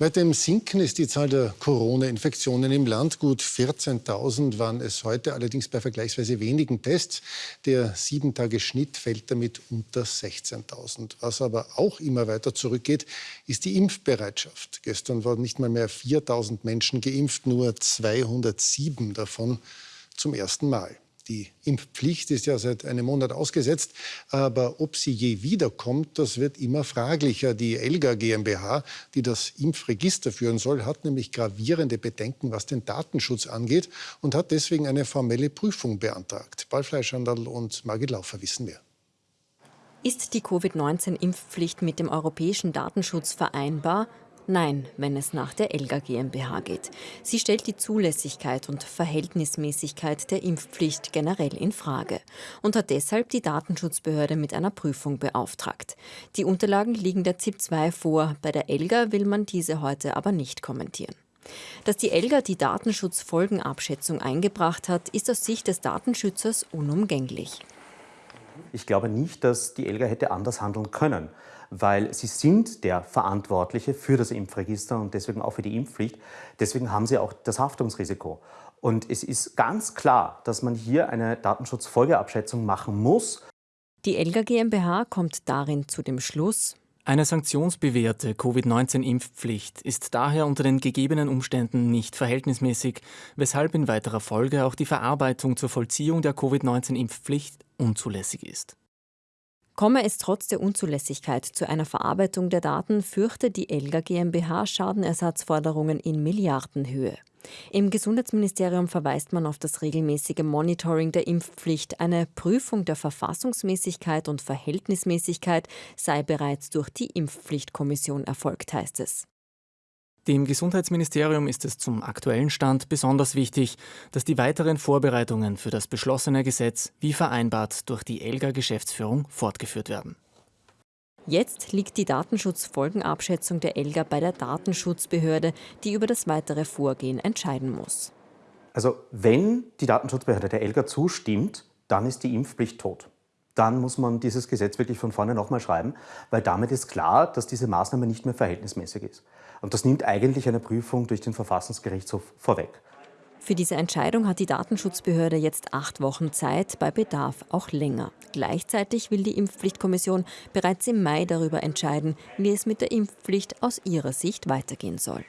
Weiter im Sinken ist die Zahl der Corona-Infektionen im Land. Gut 14.000 waren es heute, allerdings bei vergleichsweise wenigen Tests. Der Sieben-Tage-Schnitt fällt damit unter 16.000. Was aber auch immer weiter zurückgeht, ist die Impfbereitschaft. Gestern wurden nicht mal mehr 4.000 Menschen geimpft, nur 207 davon zum ersten Mal. Die Impfpflicht ist ja seit einem Monat ausgesetzt, aber ob sie je wiederkommt, das wird immer fraglicher. Die Elga GmbH, die das Impfregister führen soll, hat nämlich gravierende Bedenken, was den Datenschutz angeht und hat deswegen eine formelle Prüfung beantragt. Ballfleischhandel und Margit Laufer wissen mehr. Ist die Covid-19-Impfpflicht mit dem europäischen Datenschutz vereinbar? Nein, wenn es nach der Elga GmbH geht. Sie stellt die Zulässigkeit und Verhältnismäßigkeit der Impfpflicht generell in Frage und hat deshalb die Datenschutzbehörde mit einer Prüfung beauftragt. Die Unterlagen liegen der ZIP 2 vor. Bei der Elga will man diese heute aber nicht kommentieren. Dass die Elga die Datenschutzfolgenabschätzung eingebracht hat, ist aus Sicht des Datenschützers unumgänglich. Ich glaube nicht, dass die Elga hätte anders handeln können weil sie sind der Verantwortliche für das Impfregister und deswegen auch für die Impfpflicht. Deswegen haben sie auch das Haftungsrisiko. Und es ist ganz klar, dass man hier eine Datenschutzfolgeabschätzung machen muss. Die Elga GmbH kommt darin zu dem Schluss, eine sanktionsbewährte Covid-19-Impfpflicht ist daher unter den gegebenen Umständen nicht verhältnismäßig, weshalb in weiterer Folge auch die Verarbeitung zur Vollziehung der Covid-19-Impfpflicht unzulässig ist. Komme es trotz der Unzulässigkeit zu einer Verarbeitung der Daten, fürchte die Elga GmbH Schadenersatzforderungen in Milliardenhöhe. Im Gesundheitsministerium verweist man auf das regelmäßige Monitoring der Impfpflicht. Eine Prüfung der Verfassungsmäßigkeit und Verhältnismäßigkeit sei bereits durch die Impfpflichtkommission erfolgt, heißt es. Dem Gesundheitsministerium ist es zum aktuellen Stand besonders wichtig, dass die weiteren Vorbereitungen für das beschlossene Gesetz wie vereinbart durch die ELGA-Geschäftsführung fortgeführt werden. Jetzt liegt die Datenschutzfolgenabschätzung der ELGA bei der Datenschutzbehörde, die über das weitere Vorgehen entscheiden muss. Also wenn die Datenschutzbehörde der ELGA zustimmt, dann ist die Impfpflicht tot dann muss man dieses Gesetz wirklich von vorne nochmal schreiben, weil damit ist klar, dass diese Maßnahme nicht mehr verhältnismäßig ist. Und das nimmt eigentlich eine Prüfung durch den Verfassungsgerichtshof vorweg. Für diese Entscheidung hat die Datenschutzbehörde jetzt acht Wochen Zeit, bei Bedarf auch länger. Gleichzeitig will die Impfpflichtkommission bereits im Mai darüber entscheiden, wie es mit der Impfpflicht aus ihrer Sicht weitergehen soll.